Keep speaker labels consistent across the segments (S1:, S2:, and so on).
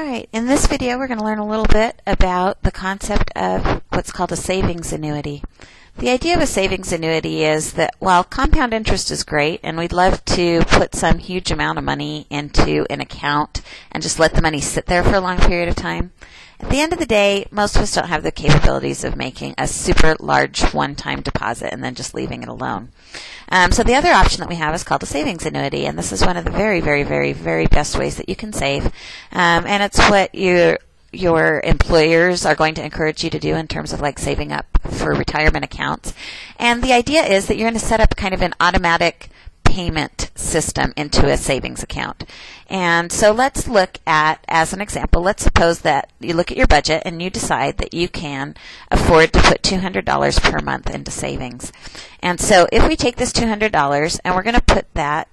S1: Alright, in this video we're going to learn a little bit about the concept of what's called a savings annuity. The idea of a savings annuity is that while compound interest is great and we'd love to put some huge amount of money into an account and just let the money sit there for a long period of time, at the end of the day, most of us don't have the capabilities of making a super large one-time deposit and then just leaving it alone. Um, so the other option that we have is called a savings annuity, and this is one of the very, very, very, very best ways that you can save. Um, and it's what your your employers are going to encourage you to do in terms of like saving up for retirement accounts. And the idea is that you're going to set up kind of an automatic payment system into a savings account. And so let's look at, as an example, let's suppose that you look at your budget and you decide that you can afford to put $200 per month into savings. And so if we take this $200 and we're going to put that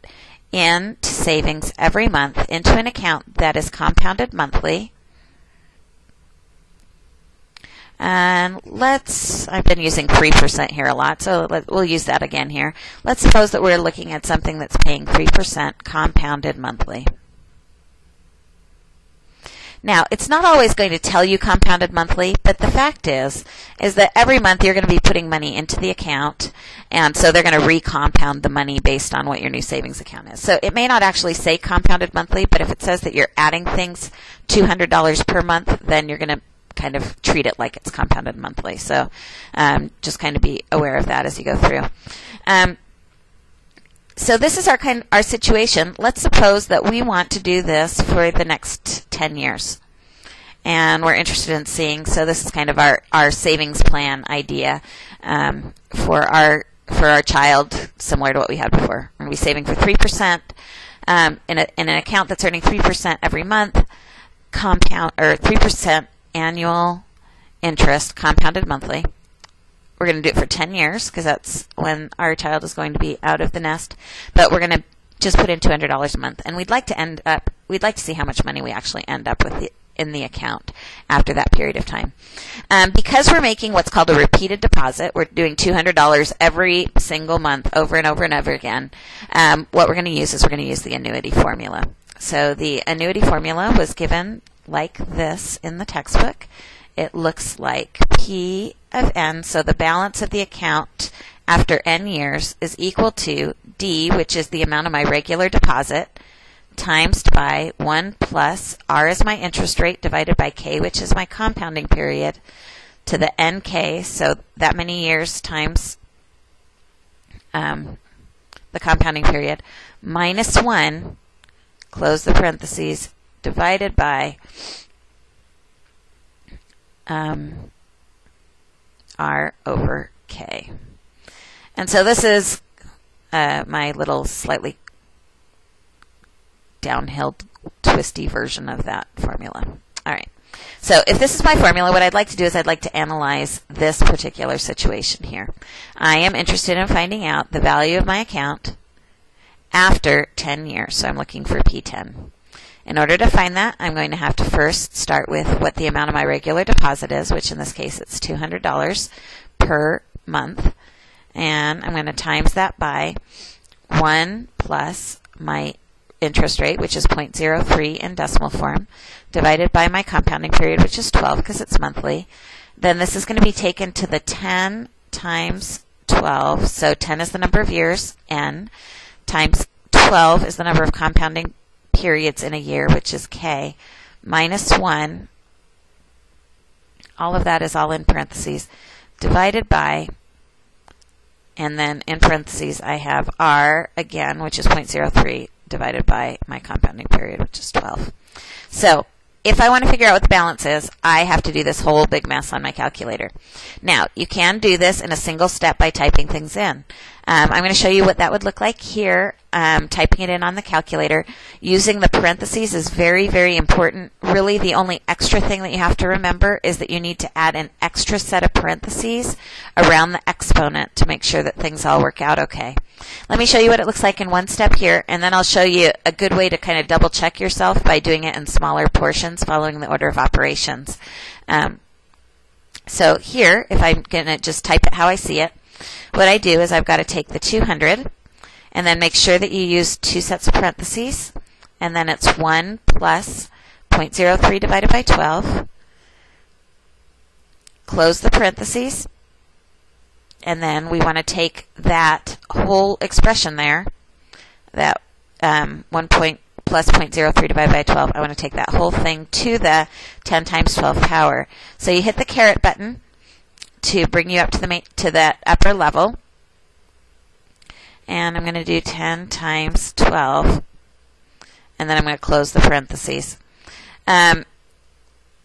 S1: into savings every month into an account that is compounded monthly, and let's, I've been using 3% here a lot, so let, we'll use that again here. Let's suppose that we're looking at something that's paying 3% compounded monthly. Now, it's not always going to tell you compounded monthly, but the fact is, is that every month you're going to be putting money into the account, and so they're going to recompound the money based on what your new savings account is. So it may not actually say compounded monthly, but if it says that you're adding things $200 per month, then you're going to kind of treat it like it's compounded monthly. So um, just kind of be aware of that as you go through. Um, so this is our kind our situation. Let's suppose that we want to do this for the next 10 years. And we're interested in seeing, so this is kind of our, our savings plan idea um, for our for our child, similar to what we had before. We're going to be saving for 3% um, in, a, in an account that's earning 3% every month, compound, or 3% annual interest compounded monthly. We're going to do it for 10 years because that's when our child is going to be out of the nest. But we're going to just put in $200 a month. And we'd like to end up, we'd like to see how much money we actually end up with in the account after that period of time. Um, because we're making what's called a repeated deposit, we're doing $200 every single month over and over and over again. Um, what we're going to use is we're going to use the annuity formula. So the annuity formula was given like this in the textbook. It looks like P of n, so the balance of the account after n years is equal to D, which is the amount of my regular deposit, times by 1 plus R is my interest rate divided by K, which is my compounding period, to the NK, so that many years times um, the compounding period, minus 1, close the parentheses, divided by um, R over K. And so this is uh, my little slightly downhill twisty version of that formula. All right. So if this is my formula, what I'd like to do is I'd like to analyze this particular situation here. I am interested in finding out the value of my account after 10 years. So I'm looking for P10. In order to find that, I'm going to have to first start with what the amount of my regular deposit is, which in this case it's $200 per month. And I'm going to times that by 1 plus my interest rate, which is 0.03 in decimal form, divided by my compounding period, which is 12 because it's monthly. Then this is going to be taken to the 10 times 12. So 10 is the number of years, n, times 12 is the number of compounding periods in a year, which is k, minus 1, all of that is all in parentheses, divided by, and then in parentheses I have r again, which is 0.03, divided by my compounding period, which is 12. So if I want to figure out what the balance is, I have to do this whole big mess on my calculator. Now, you can do this in a single step by typing things in. Um, I'm going to show you what that would look like here. Um, typing it in on the calculator. Using the parentheses is very, very important. Really, the only extra thing that you have to remember is that you need to add an extra set of parentheses around the exponent to make sure that things all work out okay. Let me show you what it looks like in one step here, and then I'll show you a good way to kind of double check yourself by doing it in smaller portions following the order of operations. Um, so here, if I'm going to just type it how I see it, what I do is I've got to take the 200 and then make sure that you use two sets of parentheses, and then it's 1 plus 0.03 divided by 12, close the parentheses, and then we want to take that whole expression there, that um, 1 point plus 0.03 divided by 12, I want to take that whole thing to the 10 times 12 power. So you hit the caret button to bring you up to the to that upper level. And I'm going to do 10 times 12. And then I'm going to close the parentheses. Um,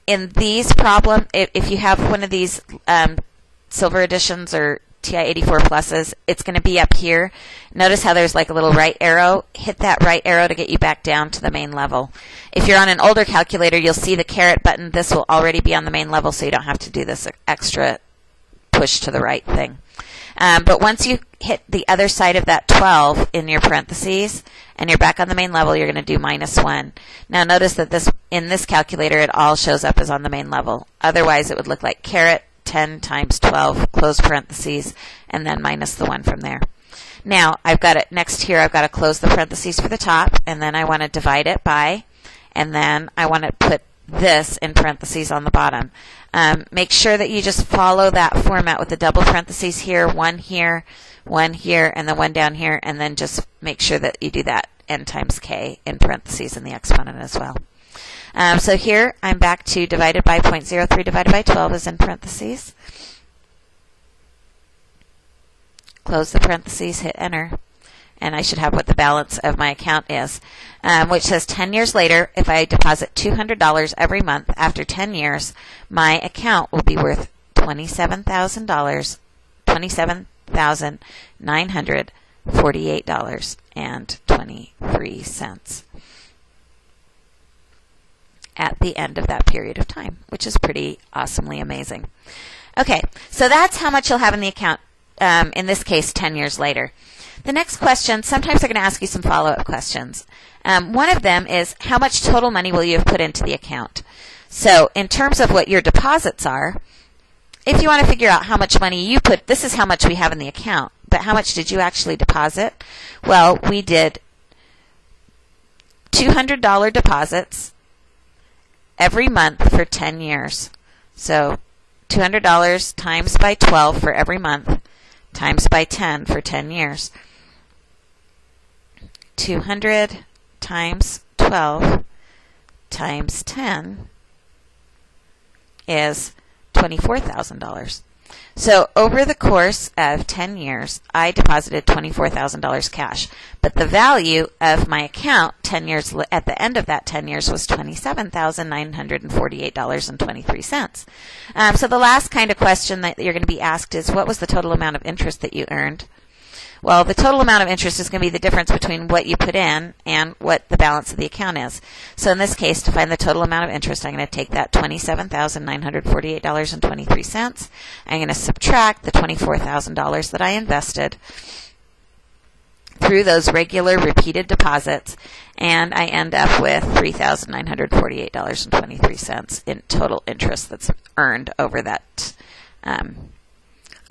S1: in these problem, if, if, you have one of these um, silver editions or TI-84 pluses, it's going to be up here. Notice how there's like a little right arrow. Hit that right arrow to get you back down to the main level. If you're on an older calculator, you'll see the caret button. This will already be on the main level, so you don't have to do this extra push to the right thing. Um, but once you hit the other side of that 12 in your parentheses and you're back on the main level, you're going to do minus 1. Now notice that this in this calculator it all shows up as on the main level. Otherwise it would look like caret 10 times 12, close parentheses, and then minus the 1 from there. Now, I've got it next here, I've got to close the parentheses for the top, and then I want to divide it by, and then I want to put this in parentheses on the bottom. Um, make sure that you just follow that format with the double parentheses here, one here, one here, and then one down here, and then just make sure that you do that n times k in parentheses in the exponent as well. Um, so here I'm back to divided by 0.03 divided by 12 is in parentheses. Close the parentheses, hit enter, and I should have what the balance of my account is, um, which says 10 years later, if I deposit $200 every month after 10 years, my account will be worth $27,000, $27,948.23 at the end of that period of time, which is pretty awesomely amazing. Okay, so that's how much you'll have in the account, um, in this case, 10 years later. The next question, sometimes they're going to ask you some follow up questions. Um, one of them is how much total money will you have put into the account? So, in terms of what your deposits are, if you want to figure out how much money you put, this is how much we have in the account, but how much did you actually deposit? Well, we did $200 deposits every month for 10 years. So $200 times by 12 for every month times by 10 for 10 years. 200 times 12 times 10 is $24,000. So over the course of 10 years, I deposited $24,000 cash. But the value of my account 10 years at the end of that 10 years was $27,948.23. Um, so the last kind of question that you're going to be asked is what was the total amount of interest that you earned? Well, the total amount of interest is going to be the difference between what you put in and what the balance of the account is. So in this case, to find the total amount of interest, I'm going to take that $27,948.23. I'm going to subtract the $24,000 that I invested through those regular repeated deposits, and I end up with $3,948.23 in total interest that's earned over that um,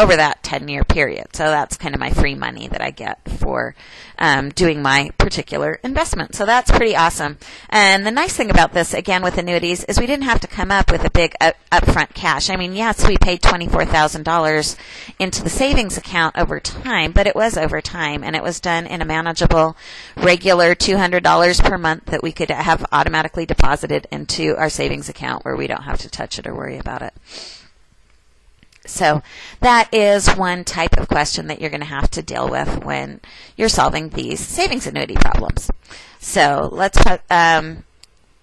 S1: over that 10 year period. So that's kind of my free money that I get for um, doing my particular investment. So that's pretty awesome. And the nice thing about this, again, with annuities, is we didn't have to come up with a big up- upfront cash. I mean, yes, we paid $24,000 into the savings account over time, but it was over time and it was done in a manageable, regular $200 per month that we could have automatically deposited into our savings account where we don't have to touch it or worry about it. So that is one type of question that you're going to have to deal with when you're solving these savings annuity problems. So let's um,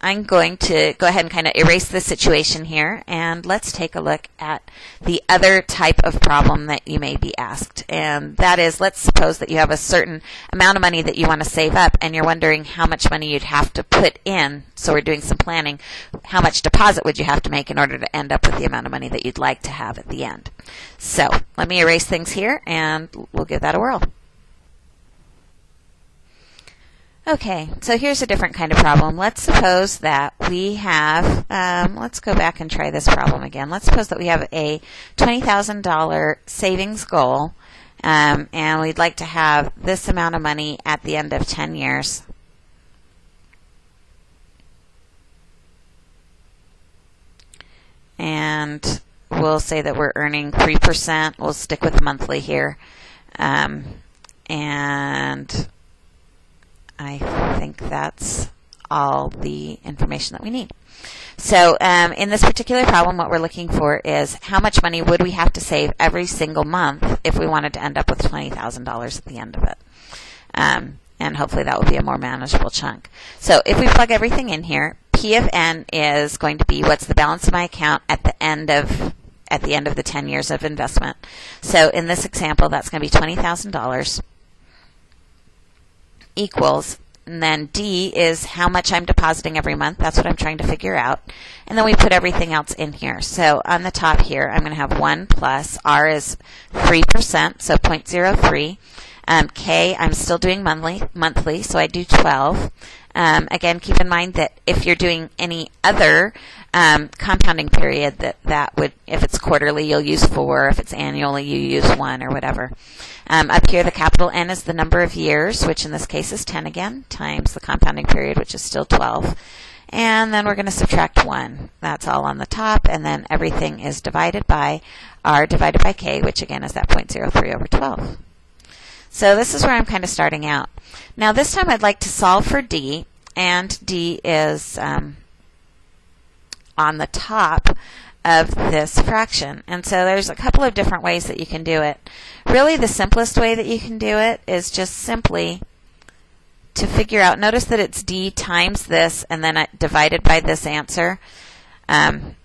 S1: I'm going to go ahead and kind of erase the situation here and let's take a look at the other type of problem that you may be asked. And that is, let's suppose that you have a certain amount of money that you want to save up and you're wondering how much money you'd have to put in. So we're doing some planning. How much deposit would you have to make in order to end up with the amount of money that you'd like to have at the end? So let me erase things here and we'll give that a whirl. Okay, so here's a different kind of problem. Let's suppose that we have, um, let's go back and try this problem again. Let's suppose that we have a $20,000 savings goal, um, and we'd like to have this amount of money at the end of 10 years. and we'll say that we're earning 3%. We'll stick with monthly here. Um, and I think that's all the information that we need. So um, in this particular problem, what we're looking for is how much money would we have to save every single month if we wanted to end up with $20,000 at the end of it. Um, and hopefully that will be a more manageable chunk. So if we plug everything in here, P of N is going to be what's the balance of my account at the end of at the end of the 10 years of investment. So in this example, that's going to be $20,000 equals and then D is how much I'm depositing every month. That's what I'm trying to figure out. And then we put everything else in here. So on the top here, I'm going to have 1 plus, R is 3%, so 0.03. Um, K, I'm still doing monthly, monthly, so I do 12. Um, again, keep in mind that if you're doing any other um, compounding period, that that would, if it's quarterly, you'll use four. If it's annually, you use one or whatever. Um, up here, the capital N is the number of years, which in this case is 10 again, times the compounding period, which is still 12. And then we're going to subtract 1. That's all on the top, and then everything is divided by R divided by K, which again is that 0.03 over 12. So this is where I'm kind of starting out. Now this time I'd like to solve for D, and D is um, on the top of this fraction. And so there's a couple of different ways that you can do it. Really the simplest way that you can do it is just simply to figure out, notice that it's d times this and then divided by this answer. Um,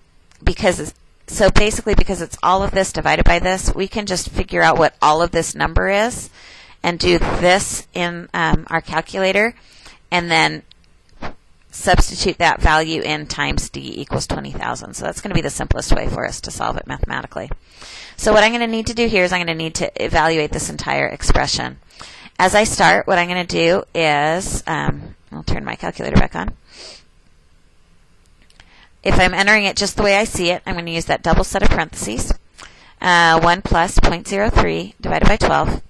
S1: because so basically because it's all of this divided by this, we can just figure out what all of this number is and do this in um, our calculator and then substitute that value in times d equals 20,000. So that's going to be the simplest way for us to solve it mathematically. So what I'm going to need to do here is I'm going to need to evaluate this entire expression. As I start, what I'm going to do is, um, I'll turn my calculator back on. If I'm entering it just the way I see it, I'm going to use that double set of parentheses. Uh, 1 plus 0.03 divided by 12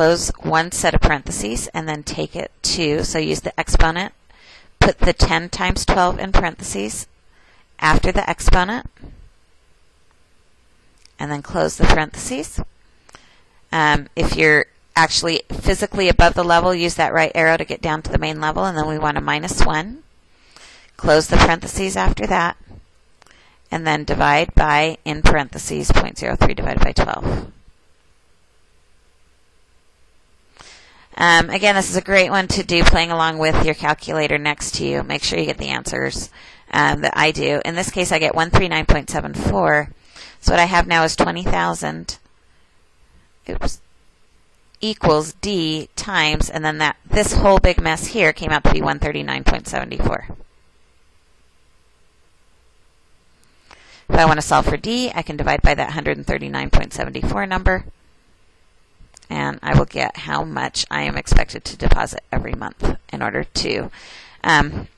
S1: close one set of parentheses, and then take it to, so use the exponent, put the 10 times 12 in parentheses after the exponent, and then close the parentheses. Um, if you're actually physically above the level, use that right arrow to get down to the main level, and then we want a minus 1. Close the parentheses after that, and then divide by, in parentheses, 0.03 divided by 12. Um, again, this is a great one to do playing along with your calculator next to you. Make sure you get the answers um, that I do. In this case, I get 139.74. So what I have now is 20,000 oops, equals D times, and then that this whole big mess here came out to be 139.74. If I want to solve for D, I can divide by that 139.74 number and I will get how much I am expected to deposit every month in order to um,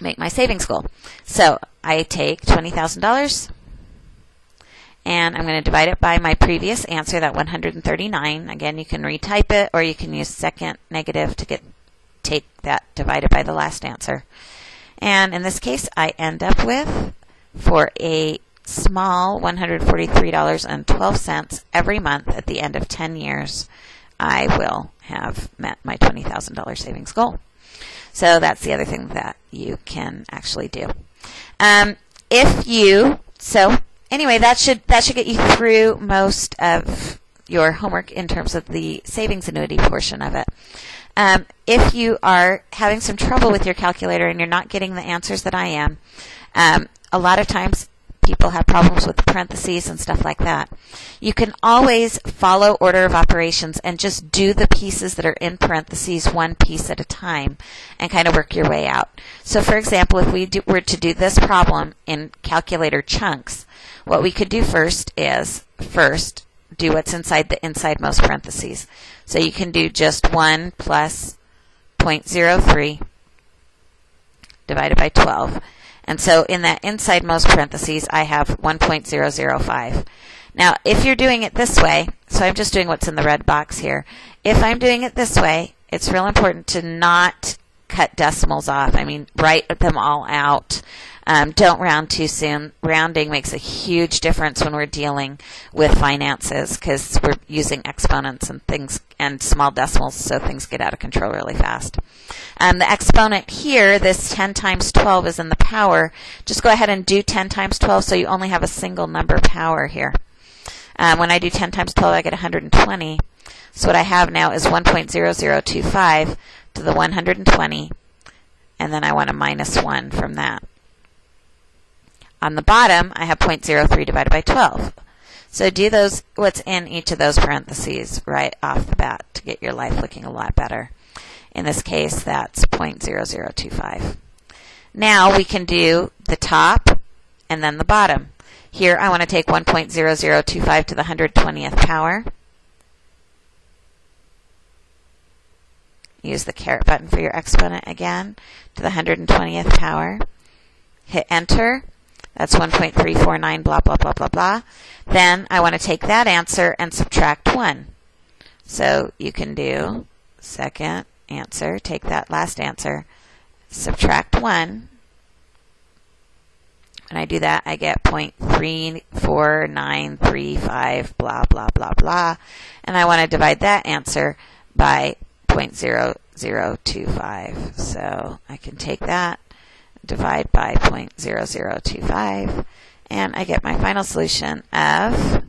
S1: make my savings goal. So I take $20,000 and I'm going to divide it by my previous answer, that 139. Again, you can retype it or you can use second negative to get take that divided by the last answer. And in this case, I end up with, for a small $143.12 every month at the end of 10 years, I will have met my $20,000 savings goal. So that's the other thing that you can actually do. Um, if you, so anyway, that should, that should get you through most of your homework in terms of the savings annuity portion of it. Um, if you are having some trouble with your calculator and you're not getting the answers that I am, um, a lot of times people have problems with parentheses and stuff like that. You can always follow order of operations and just do the pieces that are in parentheses one piece at a time and kind of work your way out. So for example, if we do, were to do this problem in calculator chunks, what we could do first is first do what's inside the inside most parentheses. So you can do just 1 plus 0.03 divided by 12. And so in that inside most parentheses, I have 1.005. Now, if you're doing it this way, so I'm just doing what's in the red box here. If I'm doing it this way, it's real important to not cut decimals off. I mean, write them all out. Um, don't round too soon. Rounding makes a huge difference when we're dealing with finances because we're using exponents and things and small decimals, so things get out of control really fast. Um, the exponent here, this 10 times 12 is in the power. Just go ahead and do 10 times 12 so you only have a single number power here. Um, when I do 10 times 12, I get 120. So what I have now is 1.0025 to the 120, and then I want a minus 1 from that. On the bottom, I have 0.03 divided by 12. So do those, what's in each of those parentheses right off the bat to get your life looking a lot better. In this case, that's 0.0025. Now we can do the top and then the bottom. Here I want to take 1.0025 to the 120th power. Use the caret button for your exponent again to the 120th power. Hit enter that's 1.349, blah, blah, blah, blah, blah. Then I want to take that answer and subtract 1. So you can do second answer, take that last answer, subtract 1. When I do that, I get 0.34935, blah, blah, blah, blah. And I want to divide that answer by 0.0025. So I can take that divide by 0.0025, and I get my final solution of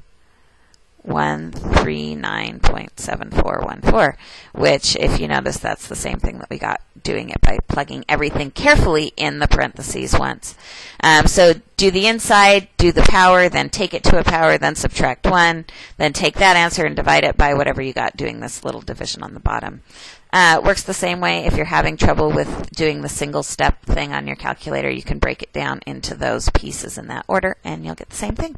S1: 139.7414, which, if you notice, that's the same thing that we got doing it by plugging everything carefully in the parentheses once. Um, so do the inside, do the power, then take it to a power, then subtract 1, then take that answer and divide it by whatever you got doing this little division on the bottom. Uh, works the same way if you're having trouble with doing the single step thing on your calculator. You can break it down into those pieces in that order, and you'll get the same thing.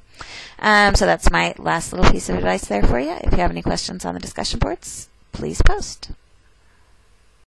S1: Um, so that's my last little piece of advice there for you. If you have any questions on the discussion boards, please post.